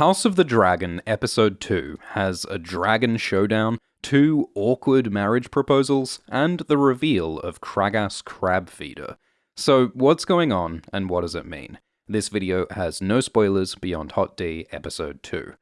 House of the Dragon Episode 2 has a dragon showdown, two awkward marriage proposals, and the reveal of Craghas Crabfeeder. So, what's going on, and what does it mean? This video has no spoilers beyond Hot D Episode 2.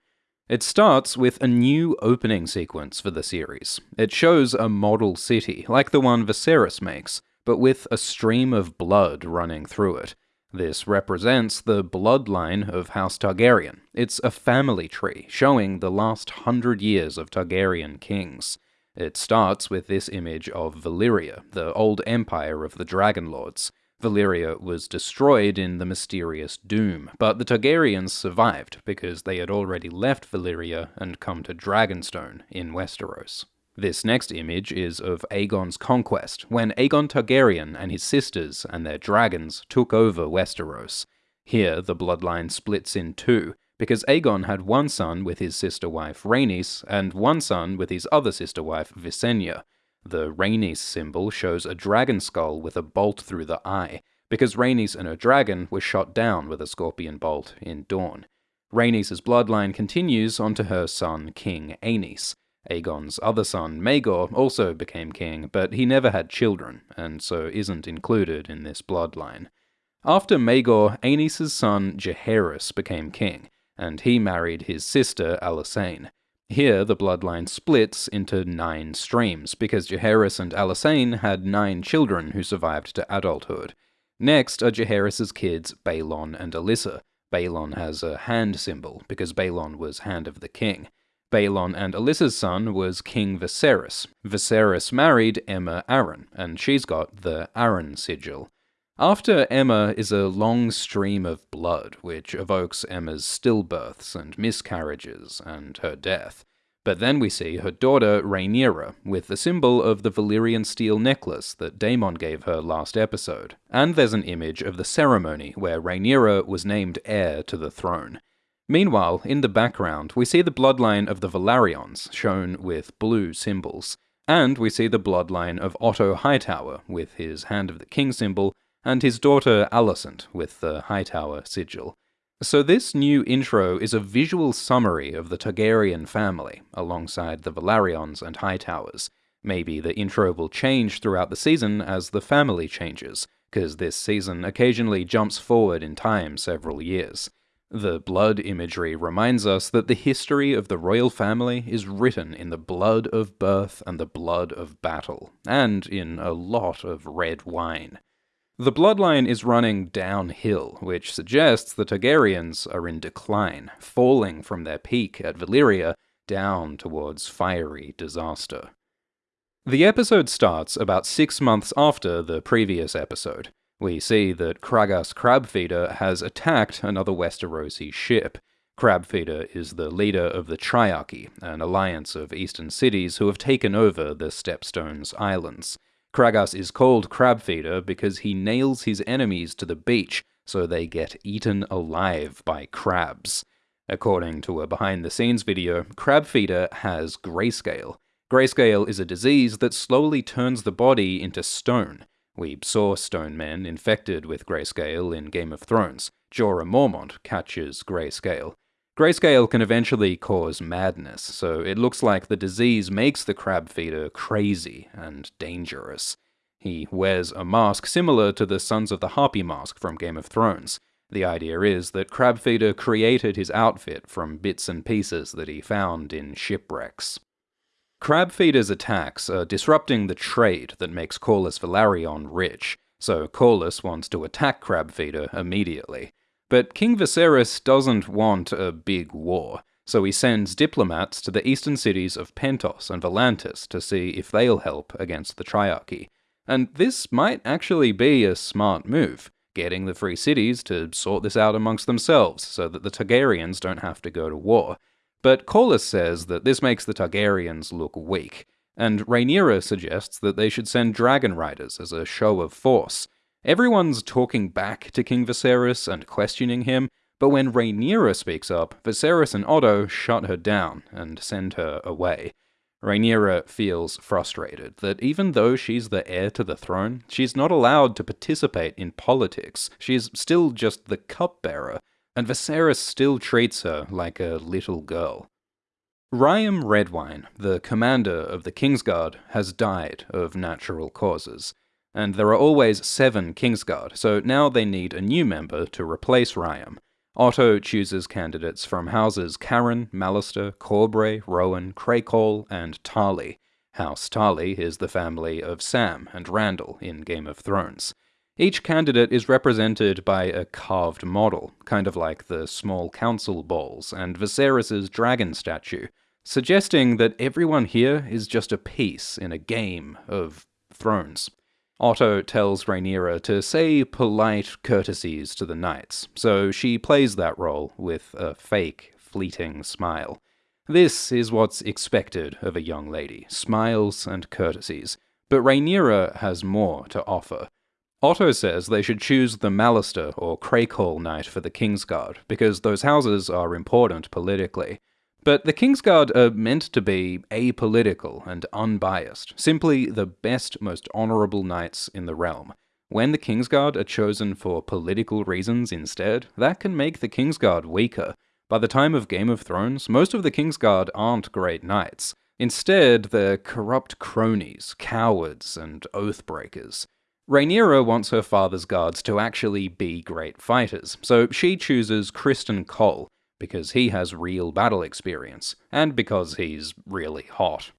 It starts with a new opening sequence for the series. It shows a model city, like the one Viserys makes, but with a stream of blood running through it. This represents the bloodline of House Targaryen. It's a family tree, showing the last hundred years of Targaryen kings. It starts with this image of Valyria, the old empire of the Dragon Lords. Valyria was destroyed in the mysterious Doom, but the Targaryens survived because they had already left Valyria and come to Dragonstone in Westeros. This next image is of Aegon's conquest, when Aegon Targaryen and his sisters and their dragons took over Westeros. Here, the bloodline splits in two, because Aegon had one son with his sister wife Rhaenys, and one son with his other sister wife Visenya. The Rhaenys symbol shows a dragon skull with a bolt through the eye, because Rhaenys and her dragon were shot down with a scorpion bolt in Dorne. Rhaenys' bloodline continues onto her son King Aenys. Aegon's other son, Maegor, also became king, but he never had children, and so isn't included in this bloodline. After Maegor, Aenys' son Jaehaerys became king, and he married his sister Alysanne. Here, the bloodline splits into nine streams, because Jaehaerys and Alysanne had nine children who survived to adulthood. Next are Jaehaerys' kids Baelon and Alyssa. Baelon has a hand symbol, because Baelon was Hand of the King. Baelon and Alyssa's son was King Viserys. Viserys married Aemma Arryn, and she's got the Arryn sigil. After Aemma is a long stream of blood, which evokes Aemma's stillbirths and miscarriages and her death. But then we see her daughter Rhaenyra, with the symbol of the Valyrian steel necklace that Daemon gave her last episode. And there's an image of the ceremony where Rhaenyra was named heir to the throne. Meanwhile, in the background, we see the bloodline of the Velaryons, shown with blue symbols. And we see the bloodline of Otto Hightower, with his Hand of the King symbol, and his daughter Alicent, with the Hightower sigil. So this new intro is a visual summary of the Targaryen family, alongside the Velaryons and Hightowers. Maybe the intro will change throughout the season as the family changes, because this season occasionally jumps forward in time several years. The blood imagery reminds us that the history of the royal family is written in the blood of birth and the blood of battle, and in a lot of red wine. The bloodline is running downhill, which suggests the Targaryens are in decline, falling from their peak at Valyria down towards fiery disaster. The episode starts about six months after the previous episode, we see that Craghas Crabfeeder has attacked another Westerosi ship. Crabfeeder is the leader of the Triarchy, an alliance of eastern cities who have taken over the Stepstones Islands. Craghas is called Crabfeeder because he nails his enemies to the beach so they get eaten alive by crabs. According to a behind the scenes video, Crabfeeder has grayscale. Grayscale is a disease that slowly turns the body into stone. We saw stone men infected with grayscale in Game of Thrones. Jorah Mormont catches grayscale. Grayscale can eventually cause madness, so it looks like the disease makes the crab feeder crazy and dangerous. He wears a mask similar to the Sons of the Harpy mask from Game of Thrones. The idea is that Crabfeeder created his outfit from bits and pieces that he found in shipwrecks. Crabfeeder's attacks are disrupting the trade that makes Corlys Velaryon rich, so Corlys wants to attack Crabfeeder immediately. But King Viserys doesn't want a big war, so he sends diplomats to the eastern cities of Pentos and Volantis to see if they'll help against the Triarchy. And this might actually be a smart move, getting the free cities to sort this out amongst themselves so that the Targaryens don't have to go to war. But Corlys says that this makes the Targaryens look weak, and Rhaenyra suggests that they should send dragon riders as a show of force. Everyone's talking back to King Viserys and questioning him, but when Rhaenyra speaks up, Viserys and Otto shut her down and send her away. Rhaenyra feels frustrated that even though she's the heir to the throne, she's not allowed to participate in politics. She's still just the cupbearer, and Viserys still treats her like a little girl. Ryam Redwine, the commander of the Kingsguard, has died of natural causes, and there are always seven Kingsguard, so now they need a new member to replace Ryam. Otto chooses candidates from houses Caron, Mallister, Corbray, Rowan, Crakehall, and Tarly. House Tarly is the family of Sam and Randyll in Game of Thrones. Each candidate is represented by a carved model, kind of like the small council balls and Viserys' dragon statue, suggesting that everyone here is just a piece in a game of thrones. Otto tells Rhaenyra to say polite courtesies to the knights, so she plays that role with a fake, fleeting smile. This is what's expected of a young lady smiles and courtesies. But Rhaenyra has more to offer. Otto says they should choose the Mallister or Crakehall Knight for the Kingsguard, because those houses are important politically. But the Kingsguard are meant to be apolitical and unbiased, simply the best, most honourable knights in the realm. When the Kingsguard are chosen for political reasons instead, that can make the Kingsguard weaker. By the time of Game of Thrones, most of the Kingsguard aren't great knights. Instead, they're corrupt cronies, cowards, and oathbreakers. Rhaenyra wants her father's guards to actually be great fighters, so she chooses Criston Cole, because he has real battle experience, and because he's really hot.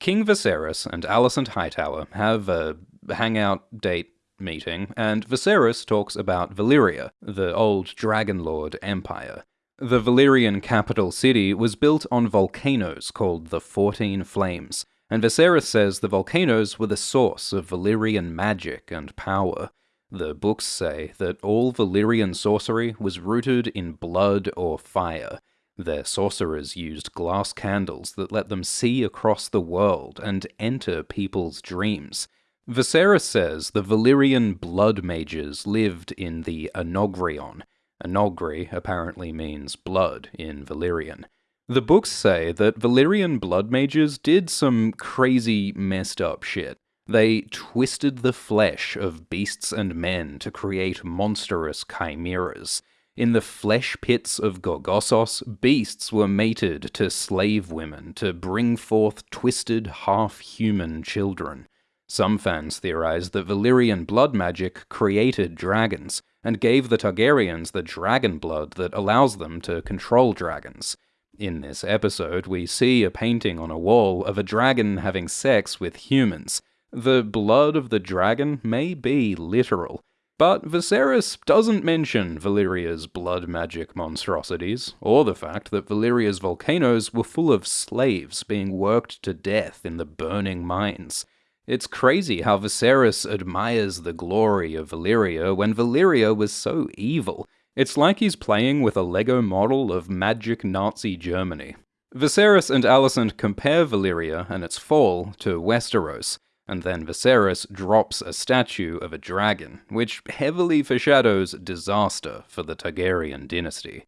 King Viserys and Alicent Hightower have a hangout date meeting, and Viserys talks about Valyria, the old Dragonlord empire. The Valyrian capital city was built on volcanoes called the Fourteen Flames, and Viserys says the volcanoes were the source of Valyrian magic and power. The books say that all Valyrian sorcery was rooted in blood or fire. Their sorcerers used glass candles that let them see across the world and enter people's dreams. Viserys says the Valyrian blood mages lived in the Anogrion. Anogri apparently means blood in Valyrian. The books say that Valyrian blood mages did some crazy, messed up shit. They twisted the flesh of beasts and men to create monstrous chimeras. In the flesh pits of Gorgossos, beasts were mated to slave women to bring forth twisted, half human children. Some fans theorize that Valyrian blood magic created dragons, and gave the Targaryens the dragon blood that allows them to control dragons. In this episode, we see a painting on a wall of a dragon having sex with humans. The blood of the dragon may be literal, but Viserys doesn't mention Valyria's blood magic monstrosities, or the fact that Valyria's volcanoes were full of slaves being worked to death in the burning mines. It's crazy how Viserys admires the glory of Valyria when Valyria was so evil, it's like he's playing with a Lego model of magic Nazi Germany. Viserys and Alicent compare Valyria and its fall to Westeros, and then Viserys drops a statue of a dragon, which heavily foreshadows disaster for the Targaryen dynasty.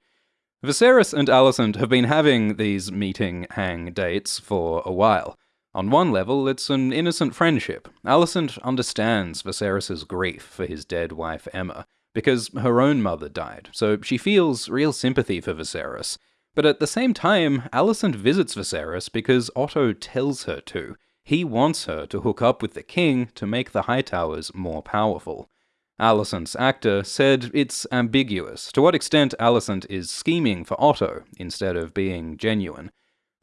Viserys and Alicent have been having these meeting hang dates for a while. On one level, it's an innocent friendship. Alicent understands Viserys' grief for his dead wife Aemma, because her own mother died, so she feels real sympathy for Viserys. But at the same time, Alicent visits Viserys because Otto tells her to. He wants her to hook up with the king to make the Hightowers more powerful. Alicent's actor said it's ambiguous to what extent Alicent is scheming for Otto instead of being genuine.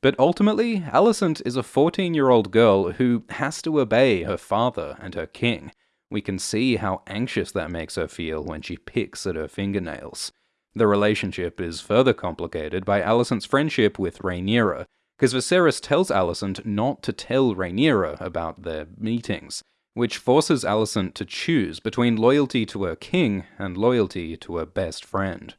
But ultimately, Alicent is a 14 year old girl who has to obey her father and her king. We can see how anxious that makes her feel when she picks at her fingernails. The relationship is further complicated by Alicent's friendship with Rhaenyra, because Viserys tells Alicent not to tell Rhaenyra about their meetings, which forces Alicent to choose between loyalty to her king and loyalty to her best friend.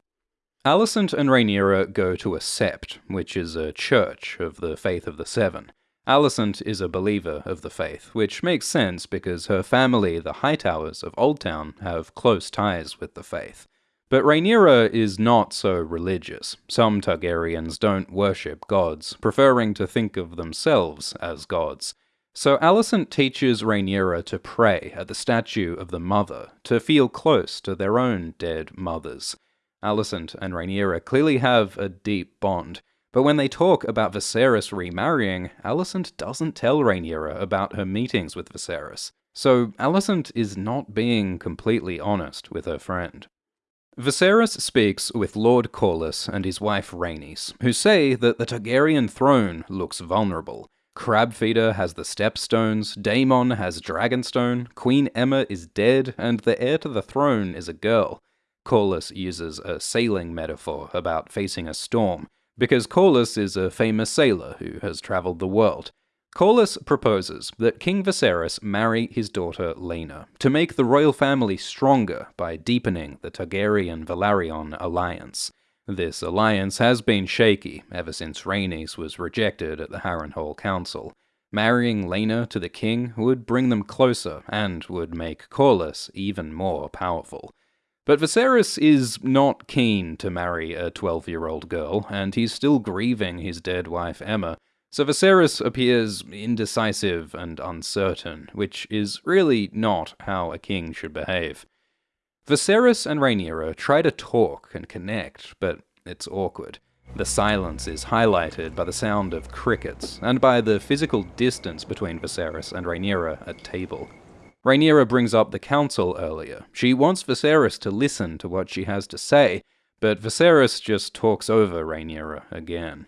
Alicent and Rhaenyra go to a sept, which is a church of the Faith of the Seven. Alicent is a believer of the faith, which makes sense because her family, the Hightowers of Oldtown, have close ties with the faith. But Rhaenyra is not so religious. Some Targaryens don't worship gods, preferring to think of themselves as gods. So Alicent teaches Rhaenyra to pray at the statue of the mother, to feel close to their own dead mothers. Alicent and Rhaenyra clearly have a deep bond, but when they talk about Viserys remarrying, Alicent doesn't tell Rhaenyra about her meetings with Viserys. So Alicent is not being completely honest with her friend. Viserys speaks with Lord Corlys and his wife Rhaenys, who say that the Targaryen throne looks vulnerable. Crabfeeder has the Stepstones, Daemon has Dragonstone, Queen Aemma is dead, and the heir to the throne is a girl. Corlys uses a sailing metaphor about facing a storm, because Corlys is a famous sailor who has travelled the world. Corlys proposes that King Viserys marry his daughter Laena to make the royal family stronger by deepening the Targaryen-Velaryon alliance. This alliance has been shaky ever since Rhaenys was rejected at the Harrenhal Council. Marrying Laena to the king would bring them closer and would make Corlys even more powerful. But Viserys is not keen to marry a 12-year-old girl, and he's still grieving his dead wife Aemma, so Viserys appears indecisive and uncertain, which is really not how a king should behave. Viserys and Rhaenyra try to talk and connect, but it's awkward. The silence is highlighted by the sound of crickets, and by the physical distance between Viserys and Rhaenyra at table. Rhaenyra brings up the council earlier. She wants Viserys to listen to what she has to say, but Viserys just talks over Rhaenyra again.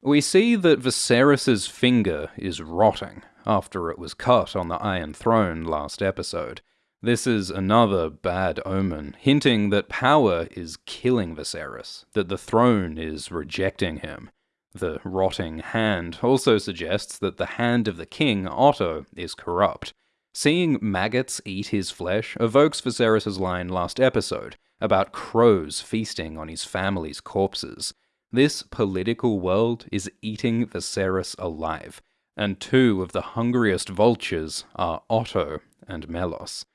We see that Viserys's finger is rotting after it was cut on the Iron Throne last episode. This is another bad omen, hinting that power is killing Viserys, that the throne is rejecting him. The rotting hand also suggests that the hand of the king, Otto, is corrupt. Seeing maggots eat his flesh evokes Viserys' line last episode about crows feasting on his family's corpses. This political world is eating Viserys alive, and two of the hungriest vultures are Otto and Mellos.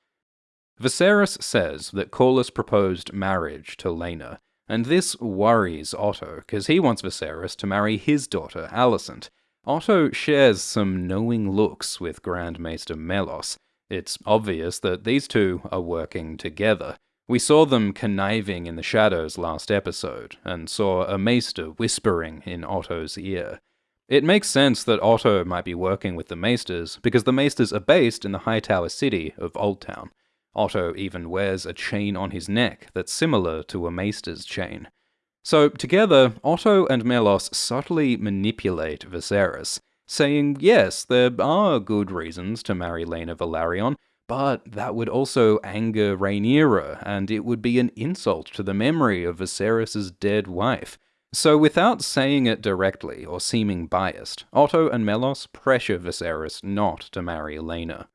Viserys says that Corlys proposed marriage to Laena, and this worries Otto, because he wants Viserys to marry his daughter, Alicent. Otto shares some knowing looks with Grand Maester Mellos. It's obvious that these two are working together, we saw them conniving in the shadows last episode, and saw a maester whispering in Otto's ear. It makes sense that Otto might be working with the maesters, because the maesters are based in the Hightower city of Oldtown. Otto even wears a chain on his neck that's similar to a maester's chain. So, together, Otto and Mellos subtly manipulate Viserys, saying, yes, there are good reasons to marry Laena Velaryon, but that would also anger Rhaenyra, and it would be an insult to the memory of Viserys' dead wife. So without saying it directly or seeming biased, Otto and Mellos pressure Viserys not to marry Laena.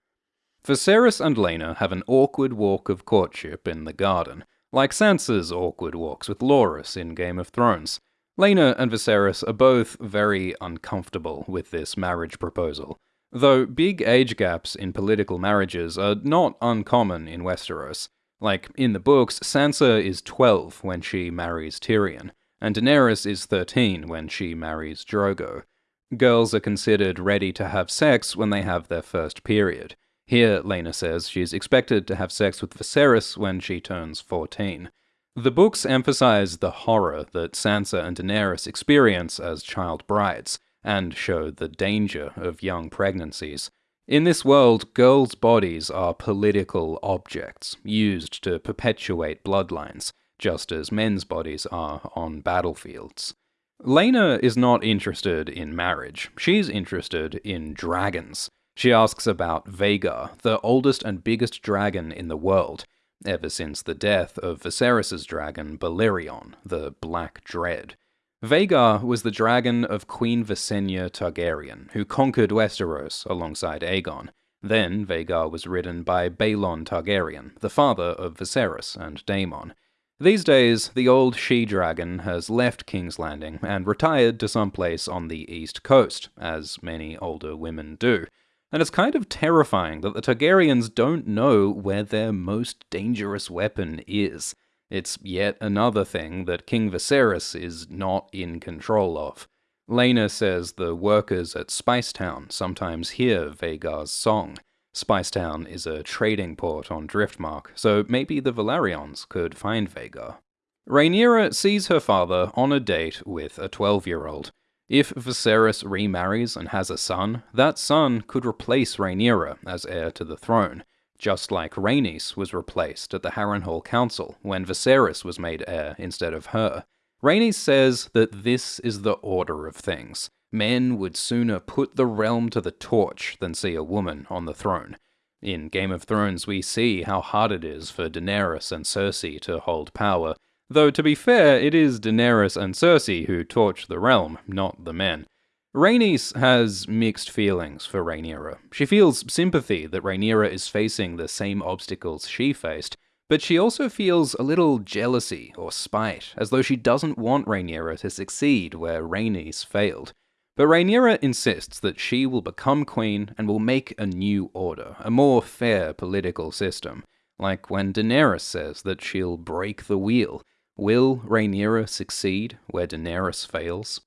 Viserys and Laena have an awkward walk of courtship in the garden, like Sansa's awkward walks with Loras in Game of Thrones. Laena and Viserys are both very uncomfortable with this marriage proposal, Though big age gaps in political marriages are not uncommon in Westeros. Like, in the books, Sansa is 12 when she marries Tyrion, and Daenerys is 13 when she marries Drogo. Girls are considered ready to have sex when they have their first period. Here, Laena says she's expected to have sex with Viserys when she turns 14. The books emphasize the horror that Sansa and Daenerys experience as child brides, and show the danger of young pregnancies. In this world, girls' bodies are political objects, used to perpetuate bloodlines, just as men's bodies are on battlefields. Laena is not interested in marriage, she's interested in dragons. She asks about Vhagar, the oldest and biggest dragon in the world, ever since the death of Viserys' dragon Balerion, the Black Dread. Vhagar was the dragon of Queen Visenya Targaryen, who conquered Westeros alongside Aegon. Then Vhagar was ridden by Baelon Targaryen, the father of Viserys and Daemon. These days, the old she-dragon has left King's Landing and retired to some place on the east coast, as many older women do. And it's kind of terrifying that the Targaryens don't know where their most dangerous weapon is. It's yet another thing that King Viserys is not in control of. Laena says the workers at Spicetown sometimes hear Vhagar's song. Spicetown is a trading port on Driftmark, so maybe the Velaryons could find Vhagar. Rhaenyra sees her father on a date with a 12 year old. If Viserys remarries and has a son, that son could replace Rhaenyra as heir to the throne, just like Rhaenys was replaced at the Harrenhal Council when Viserys was made heir instead of her. Rhaenys says that this is the order of things. Men would sooner put the realm to the torch than see a woman on the throne. In Game of Thrones, we see how hard it is for Daenerys and Cersei to hold power, though to be fair, it is Daenerys and Cersei who torch the realm, not the men. Rhaenys has mixed feelings for Rhaenyra. She feels sympathy that Rhaenyra is facing the same obstacles she faced, but she also feels a little jealousy or spite, as though she doesn't want Rhaenyra to succeed where Rhaenys failed. But Rhaenyra insists that she will become queen and will make a new order, a more fair political system. Like when Daenerys says that she'll break the wheel. Will Rhaenyra succeed where Daenerys fails?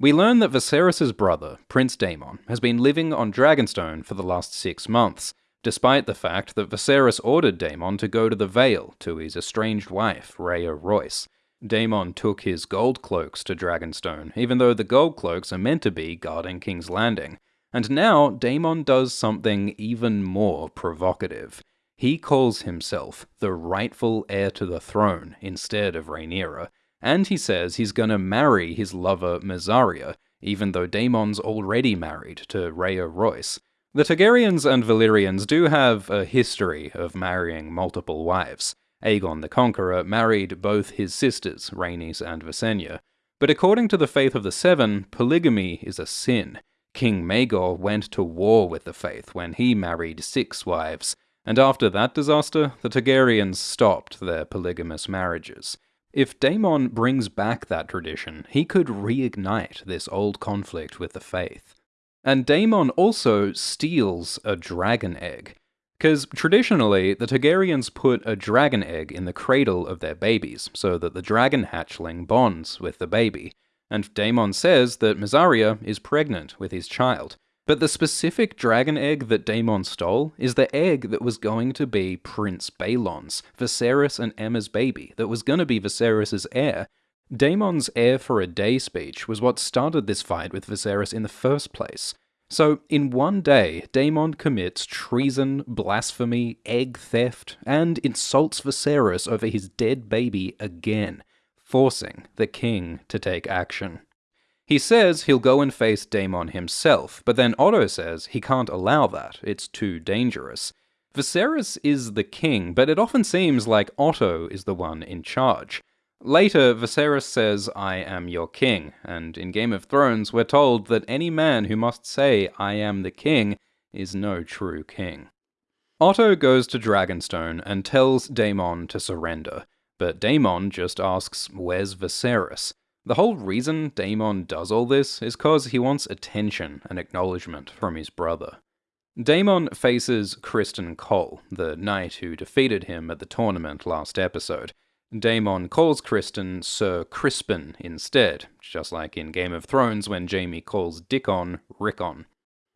We learn that Viserys' brother, Prince Daemon, has been living on Dragonstone for the last six months, despite the fact that Viserys ordered Daemon to go to the Vale to his estranged wife, Rhea Royce. Daemon took his gold cloaks to Dragonstone, even though the gold cloaks are meant to be guarding King's Landing. And now Daemon does something even more provocative. He calls himself the rightful heir to the throne instead of Rhaenyra, and he says he's gonna marry his lover Mysaria, even though Daemon's already married to Rhea Royce. The Targaryens and Valyrians do have a history of marrying multiple wives. Aegon the Conqueror married both his sisters, Rhaenys and Visenya. But according to the Faith of the Seven, polygamy is a sin. King Maegor went to war with the faith when he married six wives, and after that disaster, the Targaryens stopped their polygamous marriages. If Daemon brings back that tradition, he could reignite this old conflict with the faith. And Daemon also steals a dragon egg. Because traditionally, the Targaryens put a dragon egg in the cradle of their babies, so that the dragon hatchling bonds with the baby. And Daemon says that Mysaria is pregnant with his child. But the specific dragon egg that Daemon stole is the egg that was going to be Prince Baelon's, Viserys and Aemma's baby, that was going to be Viserys' heir. Daemon's heir for a day speech was what started this fight with Viserys in the first place. So, in one day, Daemon commits treason, blasphemy, egg theft, and insults Viserys over his dead baby again, forcing the king to take action. He says he'll go and face Daemon himself, but then Otto says he can't allow that, it's too dangerous. Viserys is the king, but it often seems like Otto is the one in charge. Later, Viserys says, I am your king, and in Game of Thrones, we're told that any man who must say, I am the king, is no true king. Otto goes to Dragonstone and tells Daemon to surrender, but Daemon just asks, Where's Viserys? The whole reason Daemon does all this is cause he wants attention and acknowledgement from his brother. Daemon faces Criston Cole, the knight who defeated him at the tournament last episode, Daemon calls Criston Sir Crispin instead, just like in Game of Thrones when Jaime calls Dickon Rickon.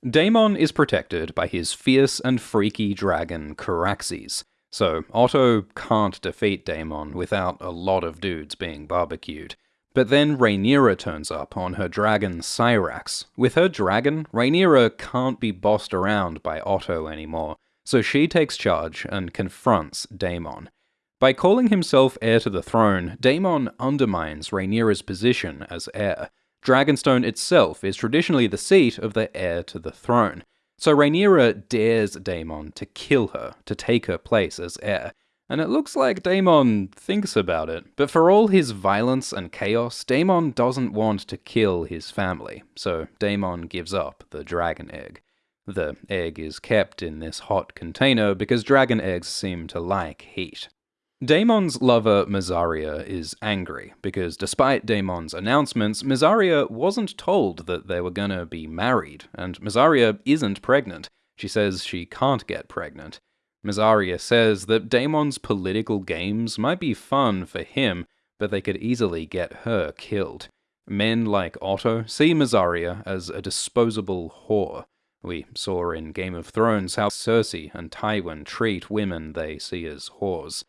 Daemon is protected by his fierce and freaky dragon Caraxes, so Otto can't defeat Daemon without a lot of dudes being barbecued. But then Rhaenyra turns up on her dragon Syrax. With her dragon, Rhaenyra can't be bossed around by Otto anymore, so she takes charge and confronts Daemon. By calling himself heir to the throne, Daemon undermines Rhaenyra's position as heir. Dragonstone itself is traditionally the seat of the heir to the throne, so Rhaenyra dares Daemon to kill her to take her place as heir, and it looks like Daemon thinks about it. But for all his violence and chaos, Daemon doesn't want to kill his family, so Daemon gives up the dragon egg. The egg is kept in this hot container because dragon eggs seem to like heat. Daemon's lover Mysaria is angry because despite Daemon's announcements, Mysaria wasn't told that they were gonna be married, and Mysaria isn't pregnant. She says she can't get pregnant. Mysaria says that Daemon's political games might be fun for him, but they could easily get her killed. Men like Otto see Mysaria as a disposable whore. We saw in Game of Thrones how Cersei and Tywin treat women they see as whores.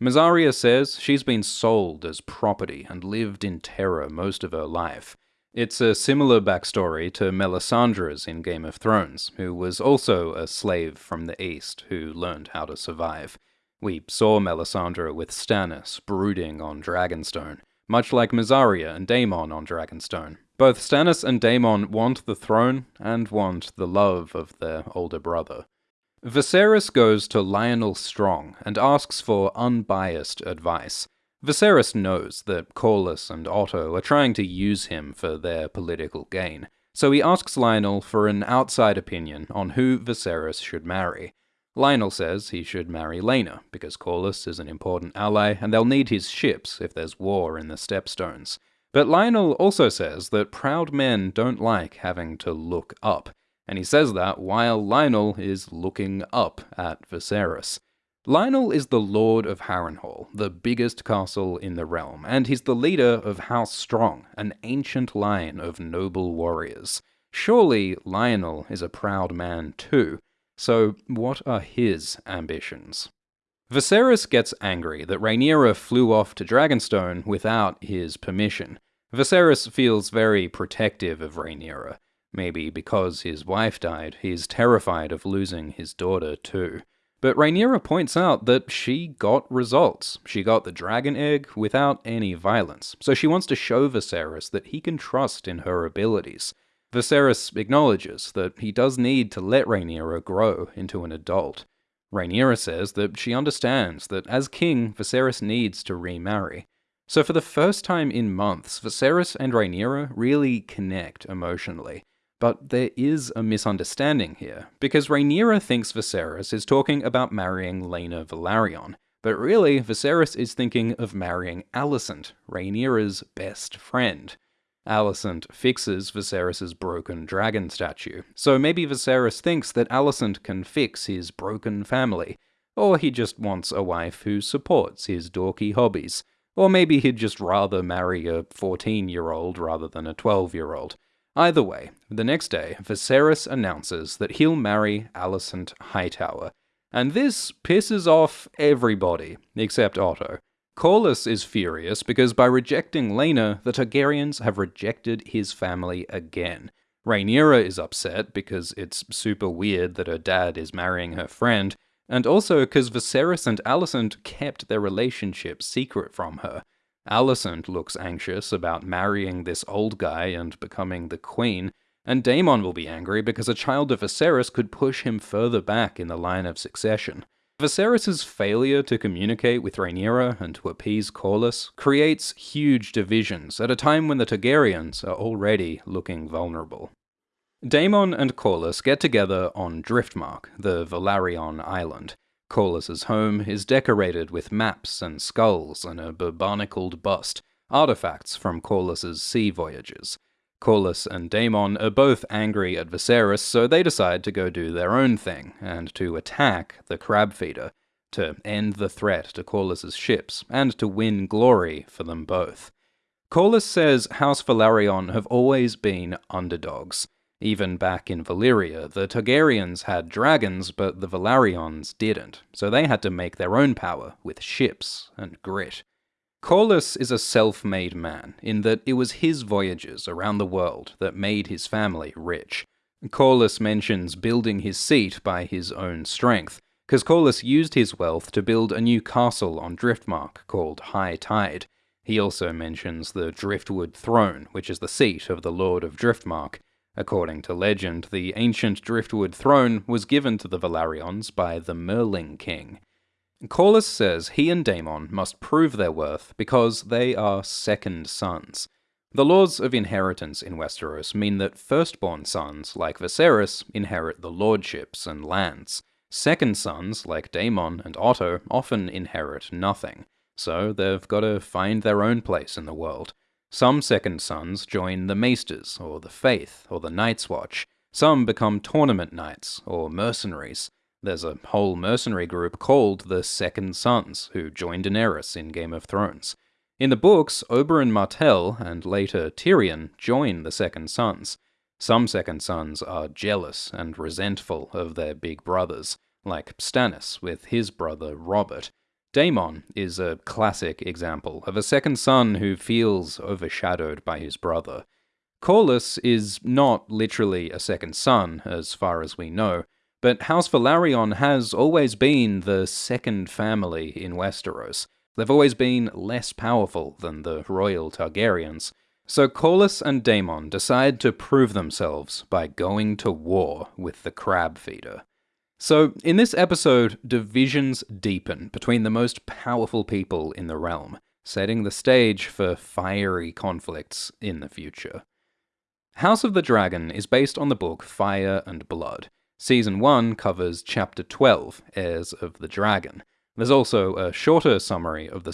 Mysaria says she's been sold as property and lived in terror most of her life. It's a similar backstory to Melisandre's in Game of Thrones, who was also a slave from the east who learned how to survive. We saw Melisandre with Stannis brooding on Dragonstone, much like Mysaria and Daemon on Dragonstone. Both Stannis and Daemon want the throne and want the love of their older brother. Viserys goes to Lyonel Strong and asks for unbiased advice. Viserys knows that Corlys and Otto are trying to use him for their political gain, so he asks Lyonel for an outside opinion on who Viserys should marry. Lyonel says he should marry Laena, because Corlys is an important ally and they'll need his ships if there's war in the Stepstones. But Lyonel also says that proud men don't like having to look up, and he says that while Lyonel is looking up at Viserys. Lyonel is the Lord of Harrenhal, the biggest castle in the realm, and he's the leader of House Strong, an ancient line of noble warriors. Surely Lyonel is a proud man too, so what are his ambitions? Viserys gets angry that Rhaenyra flew off to Dragonstone without his permission. Viserys feels very protective of Rhaenyra. Maybe because his wife died, he's terrified of losing his daughter too. But Rhaenyra points out that she got results. She got the dragon egg without any violence, so she wants to show Viserys that he can trust in her abilities. Viserys acknowledges that he does need to let Rhaenyra grow into an adult. Rhaenyra says that she understands that as king, Viserys needs to remarry. So for the first time in months, Viserys and Rhaenyra really connect emotionally. But there is a misunderstanding here, because Rhaenyra thinks Viserys is talking about marrying Laena Velaryon, but really Viserys is thinking of marrying Alicent, Rhaenyra's best friend. Alicent fixes Viserys' broken dragon statue, so maybe Viserys thinks that Alicent can fix his broken family, or he just wants a wife who supports his dorky hobbies, or maybe he'd just rather marry a 14 year old rather than a 12 year old. Either way, the next day, Viserys announces that he'll marry Alicent Hightower, and this pisses off everybody except Otto. Corlys is furious because by rejecting Laena, the Targaryens have rejected his family again. Rhaenyra is upset because it's super weird that her dad is marrying her friend, and also because Viserys and Alicent kept their relationship secret from her. Alicent looks anxious about marrying this old guy and becoming the queen, and Daemon will be angry because a child of Viserys could push him further back in the line of succession. Viserys' failure to communicate with Rhaenyra and to appease Corlys creates huge divisions at a time when the Targaryens are already looking vulnerable. Daemon and Corlys get together on Driftmark, the Velaryon island. Corlys's home is decorated with maps and skulls and a barnacled bust, artifacts from Corlys's sea voyages. Corlys and Daemon are both angry at Viserys, so they decide to go do their own thing, and to attack the crab feeder, to end the threat to Corlys's ships, and to win glory for them both. Corlys says House Velaryon have always been underdogs. Even back in Valyria, the Targaryens had dragons, but the Velaryons didn't, so they had to make their own power with ships and grit. Corlys is a self-made man, in that it was his voyages around the world that made his family rich. Corlys mentions building his seat by his own strength, because Corlys used his wealth to build a new castle on Driftmark called High Tide. He also mentions the Driftwood Throne, which is the seat of the Lord of Driftmark, According to legend, the ancient driftwood throne was given to the Velaryons by the Merling King. Corlys says he and Daemon must prove their worth because they are second sons. The laws of inheritance in Westeros mean that firstborn sons, like Viserys, inherit the lordships and lands. Second sons, like Daemon and Otto, often inherit nothing, so they've got to find their own place in the world. Some second sons join the Maesters, or the Faith, or the Night's Watch. Some become tournament knights, or mercenaries. There's a whole mercenary group called the Second Sons, who join Daenerys in Game of Thrones. In the books, Oberyn Martell, and later Tyrion, join the Second Sons. Some Second Sons are jealous and resentful of their big brothers, like Stannis with his brother Robert. Daemon is a classic example of a second son who feels overshadowed by his brother. Corlys is not literally a second son, as far as we know, but House Velaryon has always been the second family in Westeros. They've always been less powerful than the royal Targaryens. So Corlys and Daemon decide to prove themselves by going to war with the Crab Feeder. So, in this episode, divisions deepen between the most powerful people in the realm, setting the stage for fiery conflicts in the future. House of the Dragon is based on the book Fire and Blood. Season 1 covers Chapter 12, Heirs of the Dragon. There's also a shorter summary of the